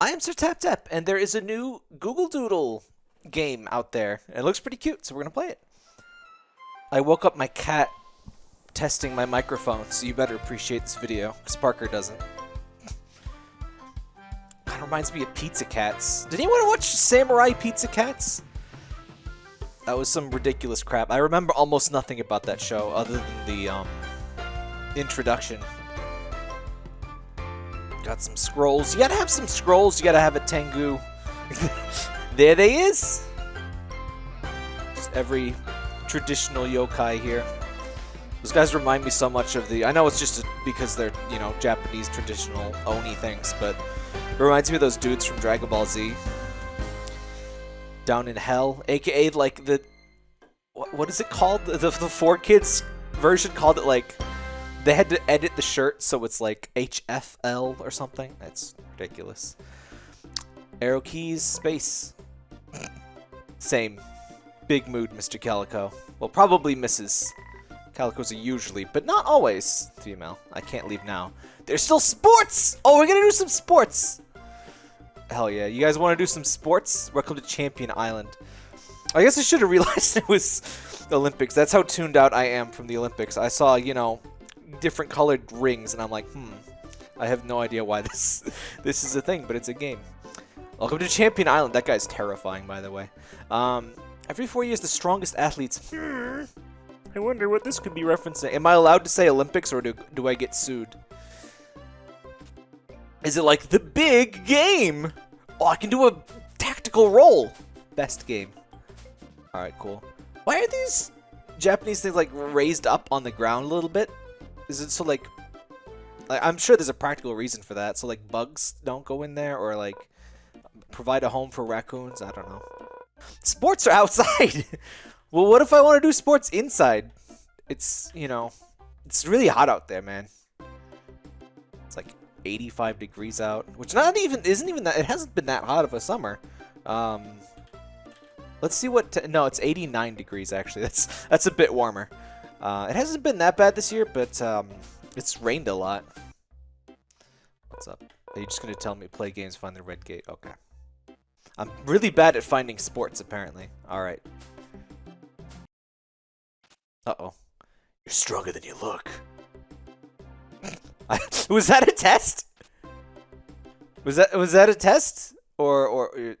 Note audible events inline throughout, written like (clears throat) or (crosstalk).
I am Sir Tap Tap, and there is a new Google Doodle game out there. It looks pretty cute, so we're to play it. I woke up my cat testing my microphone, so you better appreciate this video, because Parker doesn't. Kind of reminds me of Pizza Cats. Did anyone watch Samurai Pizza Cats? That was some ridiculous crap. I remember almost nothing about that show, other than the um, introduction. Got some scrolls. You gotta have some scrolls. You gotta have a Tengu. (laughs) there they is. Just every traditional yokai here. Those guys remind me so much of the... I know it's just because they're, you know, Japanese traditional Oni things, but reminds me of those dudes from Dragon Ball Z. Down in Hell, aka like the... What, what is it called? The, the, the 4Kids version called it like they had to edit the shirt so it's like HFL or something. That's ridiculous. Arrow keys, space. Same. Big mood, Mr. Calico. Well, probably Mrs. Calicos are usually, but not always, female. I can't leave now. There's still sports! Oh, we're gonna do some sports! Hell yeah. You guys want to do some sports? Welcome to Champion Island. I guess I should have (laughs) realized it was Olympics. That's how tuned out I am from the Olympics. I saw, you know, different colored rings, and I'm like, hmm, I have no idea why (laughs) this this is a thing, but it's a game. Welcome to Champion Island. That guy's terrifying, by the way. Um, every four years, the strongest athletes. Hmm, I wonder what this could be referencing. Am I allowed to say Olympics, or do, do I get sued? Is it like the big game? Oh, I can do a tactical roll. Best game. All right, cool. Why are these Japanese things like raised up on the ground a little bit? Is it so like, like I'm sure there's a practical reason for that. So like bugs don't go in there or like provide a home for raccoons. I don't know. Sports are (laughs) outside. well, what if I want to do sports inside? It's, you know, it's really hot out there, man. It's like 85 degrees out, which not even isn't even that. It hasn't been that hot of a summer. Um, let's see what. no, it's 89 degrees actually. (laughs) That's that's a bit warmer. Uh, it hasn't been that bad this year, but um, it's rained a lot. What's up? Are you just going to tell me play games, find the red gate? Okay. I'm really bad at finding sports, apparently. Alright. Uh-oh. You're stronger than you look. (laughs) was that a test? Was that was that a test? Or or, or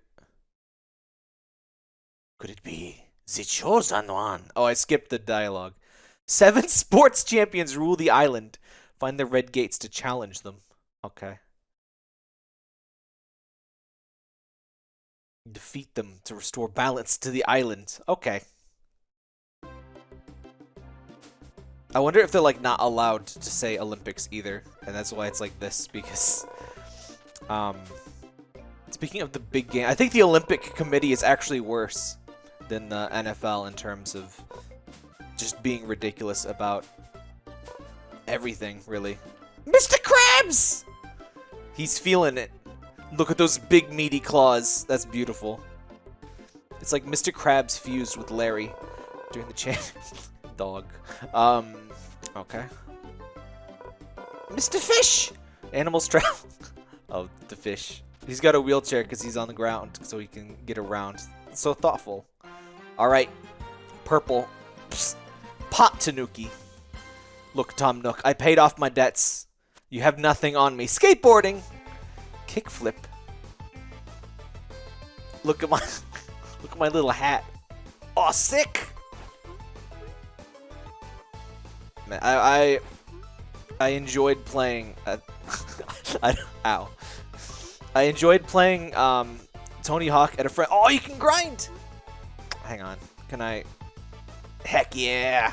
could it be the chosen one? Oh, I skipped the dialogue. Seven (laughs) sports champions rule the island. Find the red gates to challenge them. Okay. Defeat them to restore balance to the island. Okay. I wonder if they're like not allowed to say Olympics either, and that's why it's like this because um speaking of the big game, I think the Olympic committee is actually worse than the NFL in terms of just being ridiculous about everything, really. Mr. Krabs! He's feeling it. Look at those big meaty claws. That's beautiful. It's like Mr. Krabs fused with Larry during the chant. (laughs) Dog. Um, okay. Mr. Fish! Animals travel. (laughs) oh, the fish. He's got a wheelchair because he's on the ground so he can get around. So thoughtful. Alright. Purple. Psst. Pot Tanuki. Look, Tom Nook, I paid off my debts. You have nothing on me. Skateboarding! Kickflip. Look at my (laughs) look at my little hat. Oh, sick! Man, I I, I enjoyed playing. Uh, (laughs) I, ow! I enjoyed playing um, Tony Hawk at a friend. Oh, you can grind. Hang on. Can I? Heck yeah!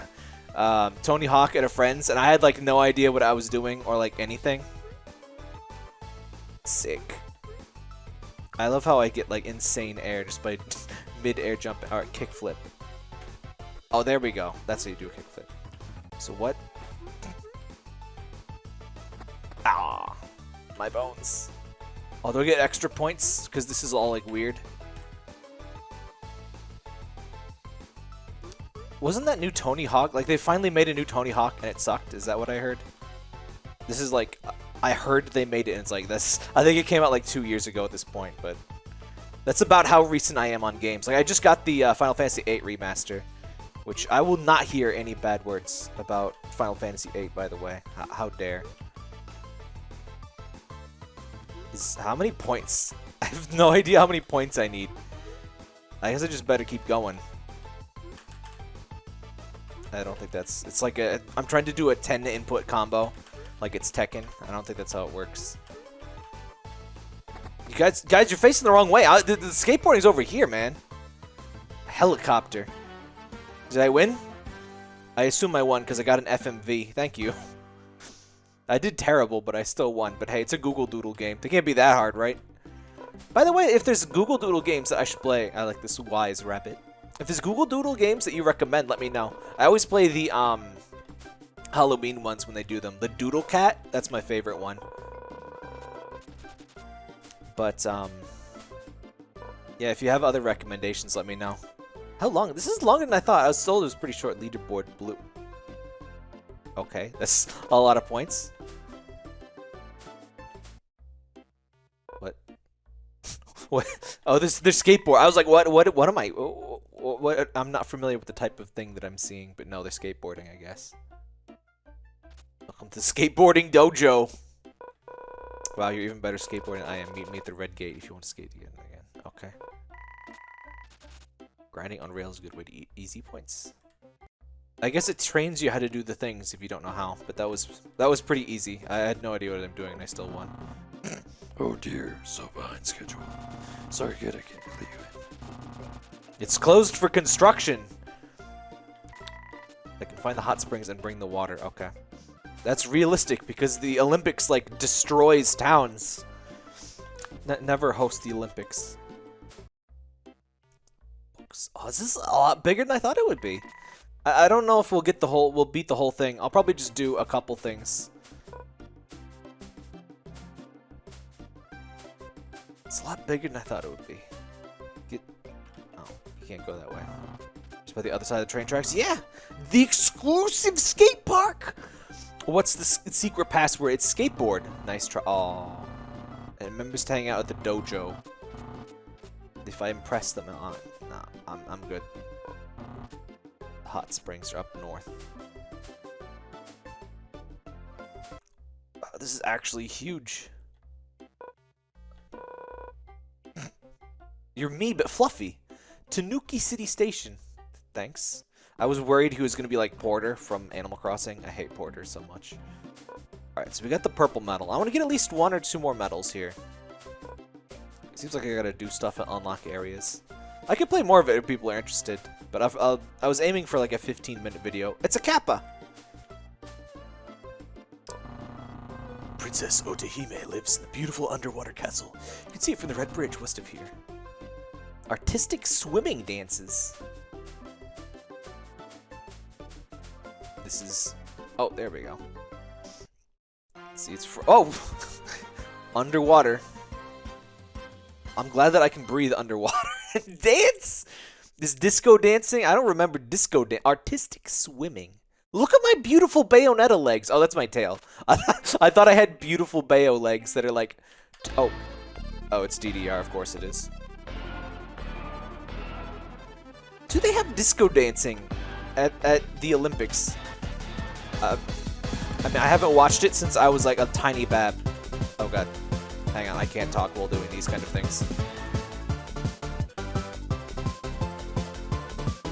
Um, Tony Hawk at a friend's, and I had like no idea what I was doing or like anything. Sick. I love how I get like insane air just by (laughs) mid-air jump or kickflip. Oh, there we go. That's how you do a kickflip. So what? Ah, my bones. Oh, do I get extra points? Because this is all like weird. Wasn't that new Tony Hawk? Like, they finally made a new Tony Hawk and it sucked? Is that what I heard? This is like... I heard they made it, and it's like this. I think it came out like two years ago at this point, but that's about how recent I am on games. Like I just got the uh, Final Fantasy VIII remaster, which I will not hear any bad words about Final Fantasy VIII. By the way, H how dare? Is how many points? (laughs) I have no idea how many points I need. I guess I just better keep going. I don't think that's... It's like a... I'm trying to do a 10 input combo. Like it's Tekken. I don't think that's how it works. You guys, guys, you're facing the wrong way. I, the, the skateboarding's over here, man. Helicopter. Did I win? I assume I won because I got an FMV. Thank you. (laughs) I did terrible, but I still won. But hey, it's a Google Doodle game. They can't be that hard, right? By the way, if there's Google Doodle games that I should play, I like this wise rabbit. If there's Google Doodle games that you recommend, let me know. I always play the um, Halloween ones when they do them. The Doodle Cat, that's my favorite one. But, um, yeah, if you have other recommendations, let me know. How long? This is longer than I thought. I was told it was pretty short. Leaderboard blue. Okay, that's (laughs) a lot of points. (laughs) what? Oh, this there's skateboard. I was like, what? What? What am I? What, what? I'm not familiar with the type of thing that I'm seeing, but no, they're skateboarding, I guess. Welcome to skateboarding dojo. Wow, you're even better skateboarding than I am. Meet me at the red gate if you want to skate again. again. Okay. Grinding on rails is a good way to eat easy points. I guess it trains you how to do the things if you don't know how, but that was that was pretty easy. I had no idea what I'm doing and I still won. (clears throat) oh dear, so behind schedule. Sorry kid, I can't let you in. It's closed for construction. I can find the hot springs and bring the water. Okay. That's realistic because the Olympics like destroys towns. Never host the Olympics. Oh, this is a lot bigger than I thought it would be. I, I don't know if we'll get the whole, we'll beat the whole thing. I'll probably just do a couple things. It's a lot bigger than I thought it would be. Get, oh, you can't go that way. Just by the other side of the train tracks. Yeah, the exclusive skate park. What's the secret password? It's skateboard. Nice try. Oh, and members to hang out at the dojo. If I impress them, uh, nah, I'm I'm good hot springs are up north. this is actually huge. You're me, but fluffy. Tanuki City Station. Thanks. I was worried he was going to be like Porter from Animal Crossing. I hate Porter so much. Alright, so we got the purple medal. I want to get at least one or two more medals here. Seems like I gotta do stuff and unlock areas. I could play more of it if people are interested. But I've, uh, I was aiming for like a 15 minute video. It's a kappa! Princess Otohime lives in the beautiful underwater castle. You can see it from the Red Bridge west of here. Artistic swimming dances. This is... Oh, there we go. See, it's. Oh! (laughs) underwater. I'm glad that I can breathe underwater (laughs) dance! This disco dancing? I don't remember disco. Artistic swimming. Look at my beautiful Bayonetta legs. Oh, that's my tail. I, (laughs) I thought I had beautiful Bayo legs that are like... Oh. Oh, it's DDR. Of course it is. Do they have disco dancing at, at the Olympics? Uh, I mean, I haven't watched it since I was like a tiny bab. Oh god. Hang on, I can't talk while doing these kind of things.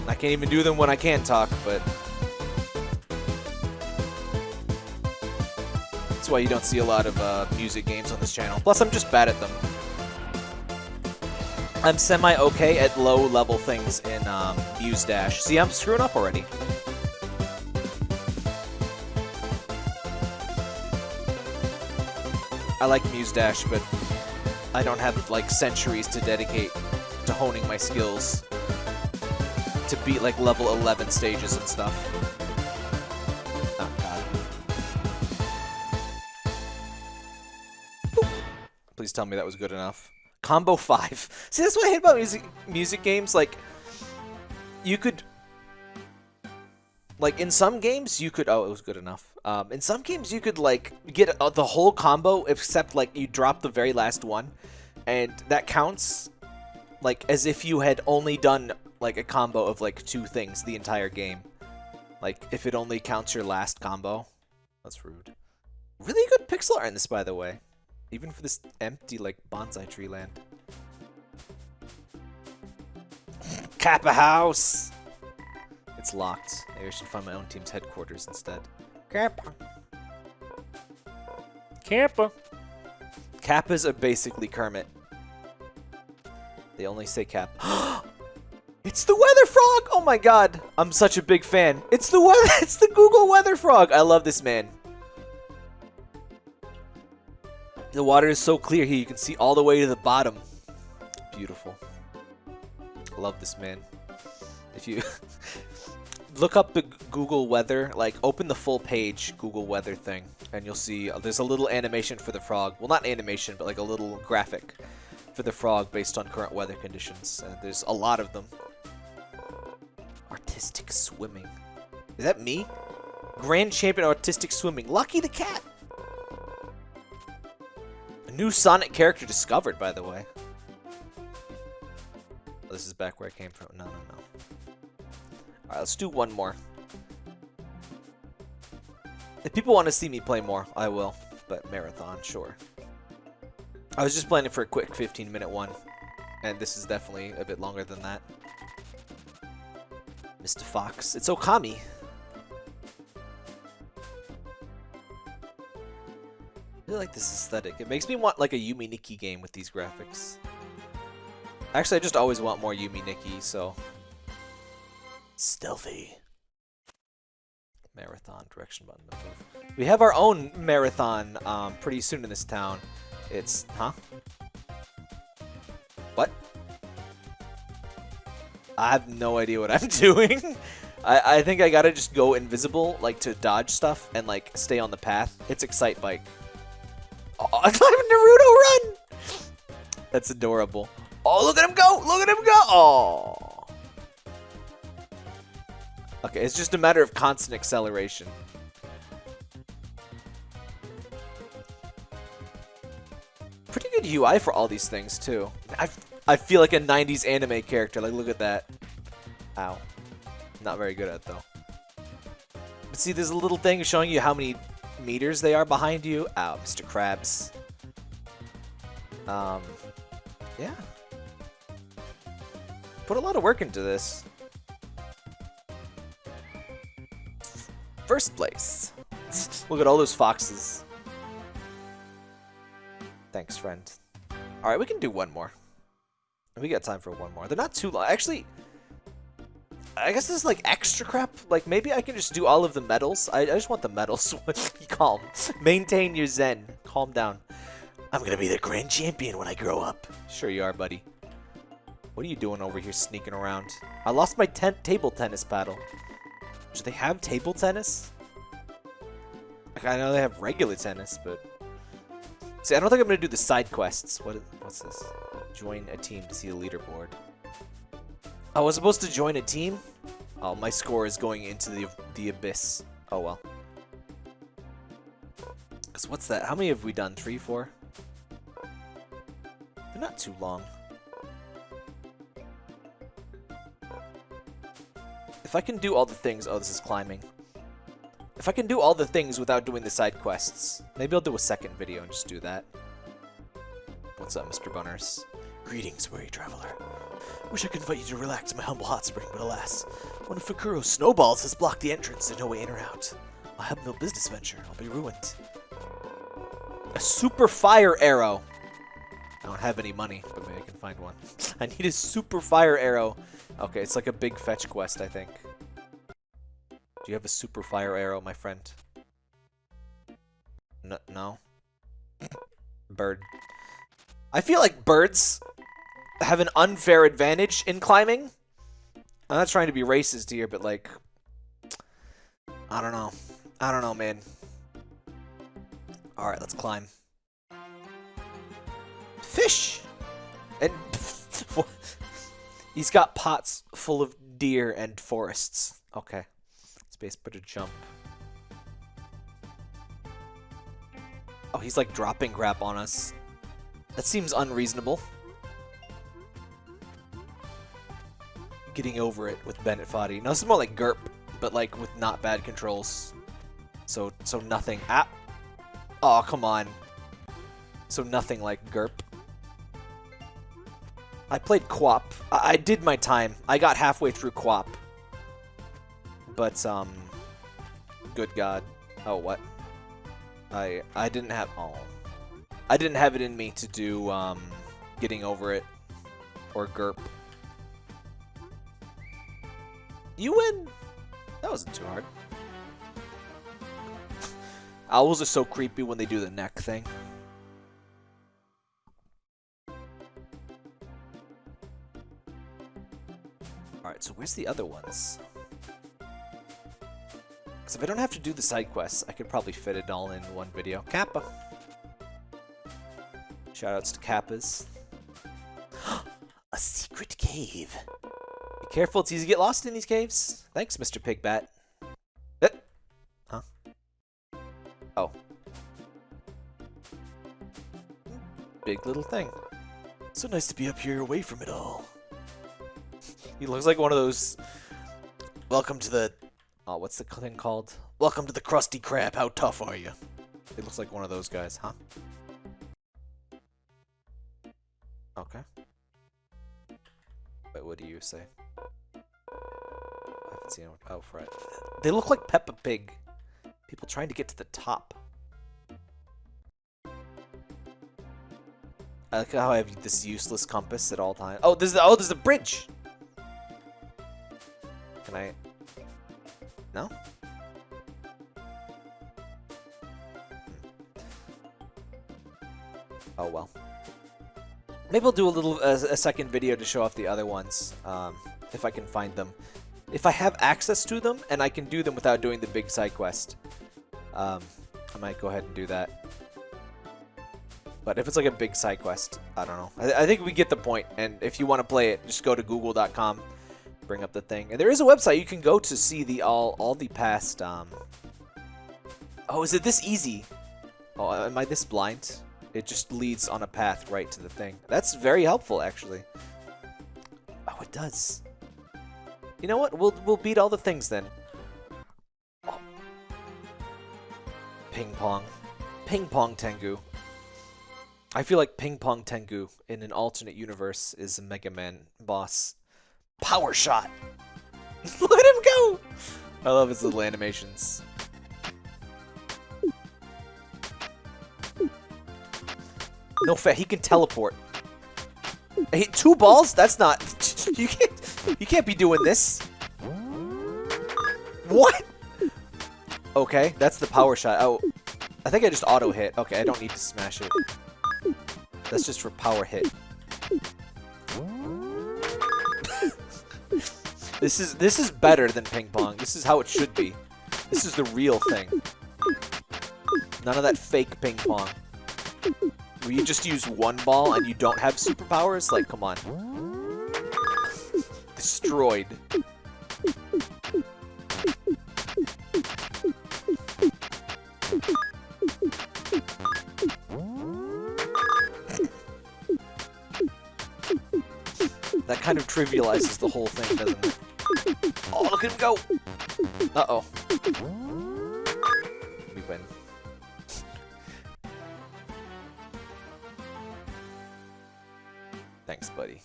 I can't even do them when I can't talk, but... That's why you don't see a lot of uh, music games on this channel. Plus, I'm just bad at them. I'm semi-okay at low-level things in um, Muse Dash. See, I'm screwing up already. I like Muse Dash, but I don't have, like, centuries to dedicate to honing my skills to beat like level 11 stages and stuff. God. Please tell me that was good enough. Combo 5. (laughs) See, that's what I hate about music music games. Like, you could... Like, in some games, you could... Oh, it was good enough. Um, in some games, you could like get uh, the whole combo, except like you drop the very last one, and that counts like as if you had only done like a combo of like two things the entire game. Like if it only counts your last combo. That's rude. Really good pixel art in this, by the way. Even for this empty like bonsai tree land. Kappa House! It's locked. Maybe I should find my own team's headquarters instead. Kappa. Kappa. Kappas are basically Kermit. They only say Cap. (gasps) it's the Weather Frog! Oh my god. I'm such a big fan. It's the weather. (laughs) It's the Google Weather Frog. I love this man. The water is so clear here. You can see all the way to the bottom. Beautiful. Love this man. If you (laughs) look up the Google weather, like open the full page Google weather thing, and you'll see uh, there's a little animation for the frog. Well, not animation, but like a little graphic for the frog based on current weather conditions. And there's a lot of them. Artistic swimming. Is that me? Grand champion artistic swimming. Lucky the cat. New Sonic character discovered, by the way. Oh, this is back where I came from. No, no, no. Alright, let's do one more. If people want to see me play more, I will. But marathon, sure. I was just planning for a quick 15 minute one. And this is definitely a bit longer than that. Mr. Fox. It's Okami. Really like this aesthetic. It makes me want like a Yume Nikki game with these graphics. Actually, I just always want more Yume Nikki, so... Stealthy. Marathon, direction button. We have our own marathon um, pretty soon in this town. It's... Huh? What? I have no idea what I'm (laughs) doing. I, I think I gotta just go invisible, like, to dodge stuff and, like, stay on the path. It's Excitebike. (laughs) Oh, I'm Naruto run! That's adorable. Oh, look at him go! Look at him go! Oh. Okay, it's just a matter of constant acceleration. Pretty good UI for all these things, too. I, I feel like a 90s anime character. Like, look at that. Ow. Not very good at, though. But see, there's a little thing showing you how many meters they are behind you. Ow, Mr. Krabs. Um, yeah. Put a lot of work into this. First place. (laughs) Look at all those foxes. Thanks, friend. Alright, we can do one more. We got time for one more. They're not too long. Actually, I guess this is like extra crap. Like, maybe I can just do all of the medals. I, I just want the medals. (laughs) Be calm. Maintain your zen. Calm down. I'm gonna be the grand champion when I grow up. Sure you are, buddy. What are you doing over here sneaking around? I lost my ten table tennis paddle. Do they have table tennis? Like, I know they have regular tennis, but... See, I don't think I'm to do the side quests. What? Is, what's this? Join a team to see the leaderboard. I was supposed to join a team? Oh, my score is going into the, the abyss. Oh, well. Because what's that? How many have we done? Three, four? They're not too long. If I can do all the things... Oh, this is climbing. If I can do all the things without doing the side quests, maybe I'll do a second video and just do that. What's up, Mr. Bunners? Greetings, weary traveler. Wish I could invite you to relax in my humble hot spring, but alas, one of Fukuro's snowballs has blocked the entrance. and no way in or out. I'll have no business venture. I'll be ruined. A super fire arrow. I don't have any money, but maybe I can find one. (laughs) I need a super fire arrow. Okay, it's like a big fetch quest, I think. Do you have a super fire arrow, my friend? No? no? (clears throat) Bird. I feel like birds have an unfair advantage in climbing. I'm not trying to be racist here, but like... I don't know. I don't know, man. Alright, let's climb. Fish! And... (laughs) He's got pots full of deer and forests. Okay. Space, but a jump. Oh, he's like dropping crap on us. That seems unreasonable. Getting over it with Bennett Foddy. No, this is more like GIRP, but like with not bad controls. So, so nothing. Ah. Oh, come on. So nothing like GIRP. I played QWOP. I, I did my time. I got halfway through QWOP. But, um... Good God. Oh, what? I I didn't have... Oh. I didn't have it in me to do, um... Getting over it. Or GIRP. You win! That wasn't too hard. Owls are so creepy when they do the neck thing. Alright, so where's the other ones? Because if I don't have to do the side quests, I could probably fit it all in one video. Kappa! Shoutouts to Kappas. (gasps) A secret cave! Careful, it's easy to get lost in these caves. Thanks, Mr. Pigbat. Eh. Huh? Oh. Big little thing. So nice to be up here away from it all. He looks like one of those. Welcome to the. Oh, what's the thing called? Welcome to the Krusty Krab. How tough are you? It looks like one of those guys, huh? Wait, what do you say? I haven't seen one. Oh, Fred. They look like Peppa Pig. People trying to get to the top. I like how I have this useless compass at all times. Oh, there's the, oh, there's a bridge. Can I? No. Maybe I'll do a little a, a second video to show off the other ones, um, if I can find them. If I have access to them and I can do them without doing the big side quest, um, I might go ahead and do that. But if it's like a big side quest, I don't know. I, I think we get the point. And if you want to play it, just go to google.com, bring up the thing. And there is a website you can go to see the all all the past. Um... Oh, is it this easy? Oh, am I this blind? It just leads on a path right to the thing. That's very helpful, actually. Oh, it does. You know what? We'll we'll beat all the things then. Oh. Ping pong, ping pong Tengu. I feel like Ping Pong Tengu in an alternate universe is a Mega Man boss. Power shot! (laughs) Let him go! I love his little animations. No fair, he can teleport. I hit two balls? That's not... (laughs) You can't, you can't be doing this. What? Okay, that's the power shot. Oh, I think I just auto hit. Okay, I don't need to smash it. That's just for power hit. (laughs) this is this is better than ping pong. This is how it should be. This is the real thing. None of that fake ping pong. Where you just use one ball and you don't have superpowers? Like, come on. Destroyed. That kind of trivializes the whole thing, doesn't it? Oh, look at him go! Uh-oh. Buddy.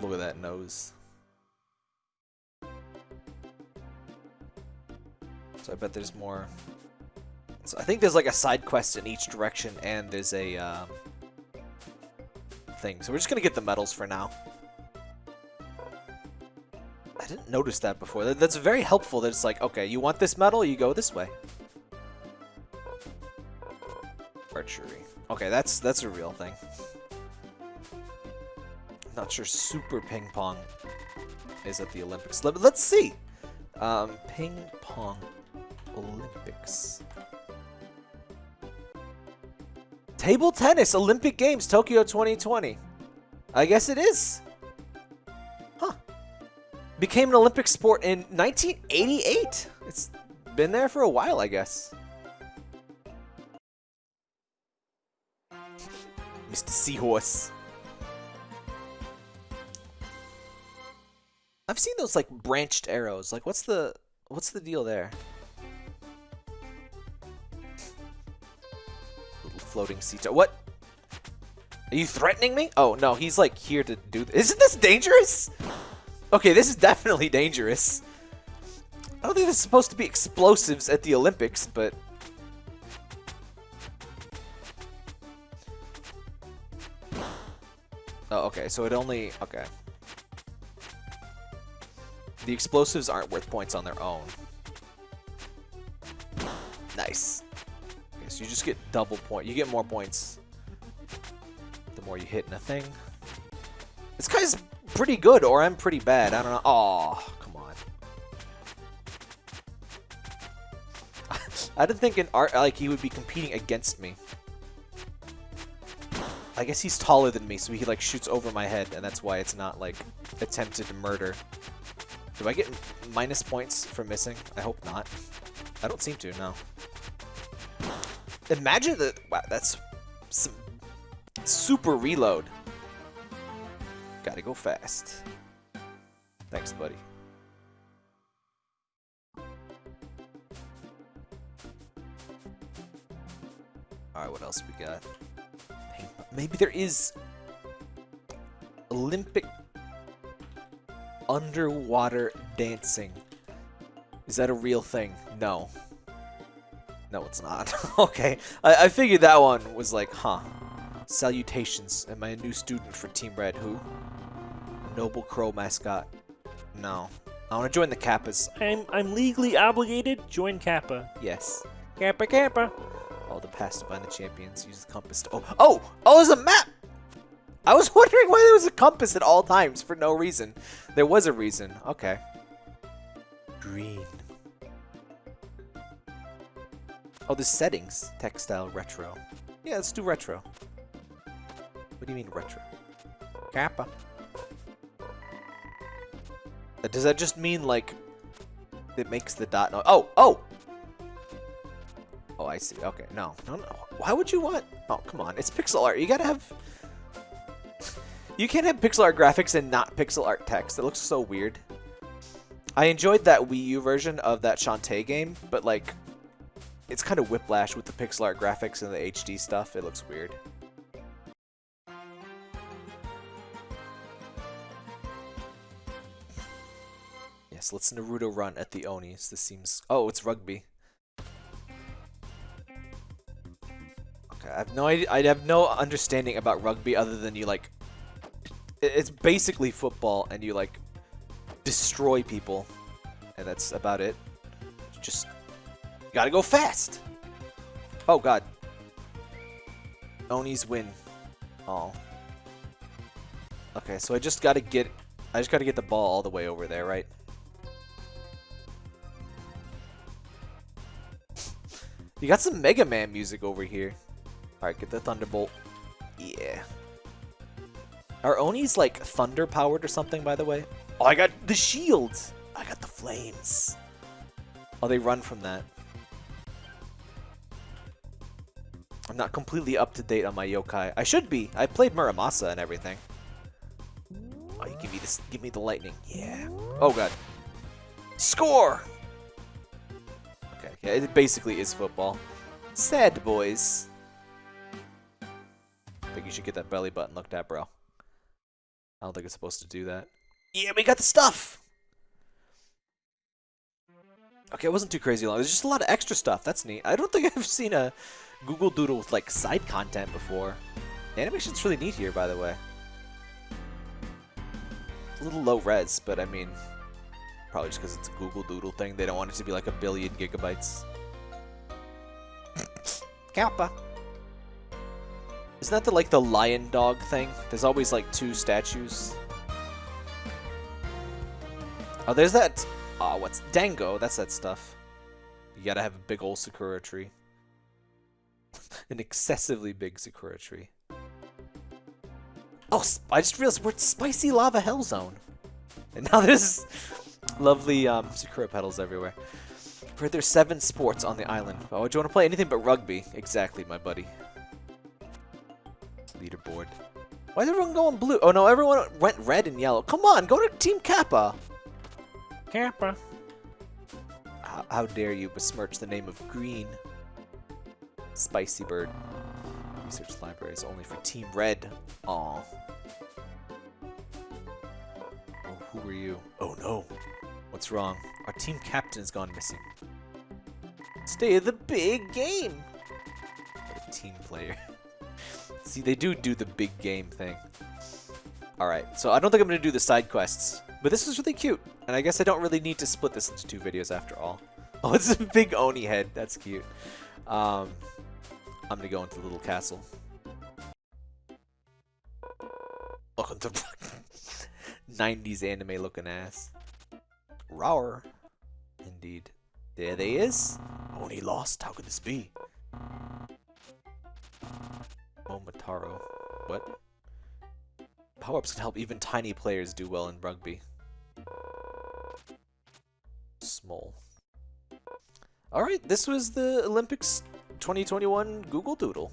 Look at that nose. So I bet there's more. So I think there's like a side quest in each direction, and there's a um, thing. So we're just gonna get the medals for now. I didn't notice that before. That, that's very helpful. That it's like, okay, you want this medal, you go this way. Archery. Okay, that's that's a real thing. Not sure Super Ping Pong is at the Olympics. Let, let's see. Um, ping Pong Olympics. Table tennis Olympic Games Tokyo 2020. I guess it is. Huh. Became an Olympic sport in 1988. It's been there for a while, I guess. Mr. Seahorse. I've seen those like branched arrows. Like what's the what's the deal there? Little floating sea What? Are you threatening me? Oh no, he's like here to do this. Isn't this dangerous? Okay, this is definitely dangerous. I don't think there's supposed to be explosives at the Olympics, but... Oh, okay, so it only... Okay. The explosives aren't worth points on their own. Nice. Okay, so you just get double point. You get more points the more you hit in a thing. This guy's pretty good, or I'm pretty bad. I don't know. Oh, come on. (laughs) I didn't think in art like he would be competing against me. I guess he's taller than me, so he like shoots over my head, and that's why it's not like attempted murder. Do I get minus points for missing? I hope not. I don't seem to, no. Imagine that. Wow, that's some super reload. Gotta go fast. Thanks, buddy. Alright, what else we got? Maybe there is Olympic underwater dancing. Is that a real thing? No. No, it's not. (laughs) okay. I, I figured that one was like, huh. Salutations. Am I a new student for Team Red? Who? Noble Crow mascot. No. I want to join the Kappas. I'm I'm legally obligated. Join Kappa. Yes. Kappa Kappa. All the past to find the champions. Use the compass to... Oh! Oh! Oh, there's a map! I was (laughs) wondering why there was a compass at all times for no reason. There was a reason. Okay. Green. Oh, the settings. Textile retro. Yeah, let's do retro. What do you mean retro? Kappa. Uh, does that just mean like it makes the dot no Oh, oh! Oh, I see. Okay, no. No, no. Why would you want... Oh, come on. It's pixel art. You gotta have... you can't have pixel art graphics and not pixel art text. It looks so weird. I enjoyed that Wii U version of that Shantae game, but like... It's kind of whiplash with the pixel art graphics and the HD stuff. It looks weird. Yes, let's Naruto run at the Onis. This seems... Oh, it's rugby. Okay, I have no idea. I have no understanding about rugby other than you like... It's basically football and you like destroy people. And that's about it. Just gotta go fast. Oh god. Onis win. Oh. Okay, so I just gotta get I just gotta get the ball all the way over there, right? You got some Mega Man music over here. Alright, get the Thunderbolt. Yeah. Are Onis like thunder powered or something, by the way? Oh, I got the shields. I got the flames. Oh, they run from that. I'm not completely up to date on my yokai. I should be. I played Muramasa and everything. Oh, you give me this. Give me the lightning. Yeah. Oh god. Score! Okay. Yeah, it basically is football. Sad boys. I think you should get that belly button looked at, bro. I don't think it's supposed to do that. Yeah, we got the stuff! Okay, it wasn't too crazy long. There's just a lot of extra stuff. That's neat. I don't think (laughs) I've seen a Google Doodle with, like, side content before. The animation's really neat here, by the way. a little low res, but I mean, Probably just because it's a Google Doodle thing. They don't want it to be like a billion gigabytes. (laughs) Kappa. Isn't that the like the lion dog thing? There's always like two statues. Oh, there's that. Oh, what's Dango? That's that stuff. You gotta have a big old Sakura tree. (laughs) An excessively big Sakura tree. Oh, I just realized we're Spicy Lava Hell Zone. And now (laughs) there's Lovely um, Sakura petals everywhere. For there's seven sports on the island. Oh, do you want to play anything but rugby? Exactly, my buddy. Leaderboard. Why is everyone going blue? Oh no, everyone went red and yellow. Come on, go to Team Kappa. Kappa. How, how dare you besmirch the name of green? Spicy bird. Research library is only for Team Red. Aw. Oh, who are you? Oh no. What's wrong? Our team captain has gone missing. Stay of the big game! What a team player. (laughs) See, they do do the big game thing. Alright, so I don't think I'm going to do the side quests. But this is really cute. And I guess I don't really need to split this into two videos after all. (laughs) Oh, it's a big Oni head. That's cute. Um, I'm going to go into the little castle. Welcome to 90s anime looking ass. Rower. Indeed. There they is. Oni lost. How could this be? Momotaro. What? Power-ups can help even tiny players do well in rugby. Small. Alright, this was the Olympics 2021 Google Doodle.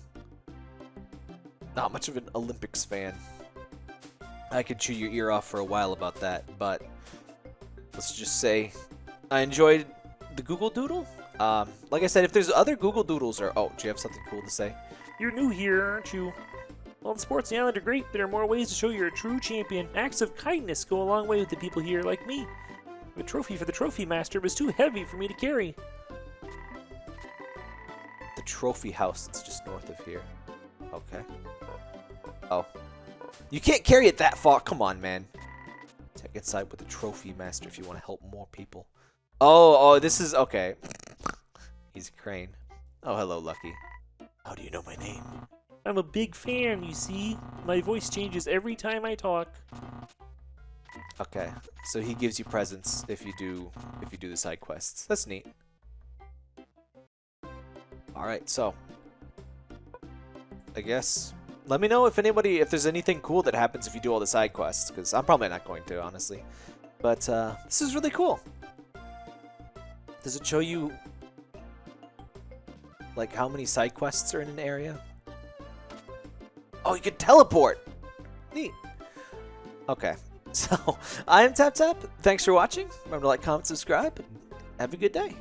Not much of an Olympics fan. I could chew your ear off for a while about that, but let's just say I enjoyed the Google Doodle. Um, like I said, if there's other Google Doodles or oh, do you have something cool to say? You're new here, aren't you? Well, the sports on the island are great, there are more ways to show you're a true champion. Acts of kindness go a long way with the people here, like me. The trophy for the trophy master was too heavy for me to carry. The trophy house that's just north of here. Okay. Oh. You can't carry it that far. Come on, man. Take inside with the trophy master if you want to help more people. Oh, oh, this is okay. He's a crane. Oh, hello, Lucky. How do you know my name? I'm a big fan, you see. My voice changes every time I talk. Okay, so he gives you presents if you do if you do the side quests. That's neat. All right, so I guess let me know if anybody if there's anything cool that happens if you do all the side quests because I'm probably not going to honestly. But uh, this is really cool. Does it show you like how many side quests are in an area? Oh, you can teleport. Neat. Okay. (laughs) So, I am Tap Tap. Thanks for watching. Remember to like, comment, subscribe, have a good day.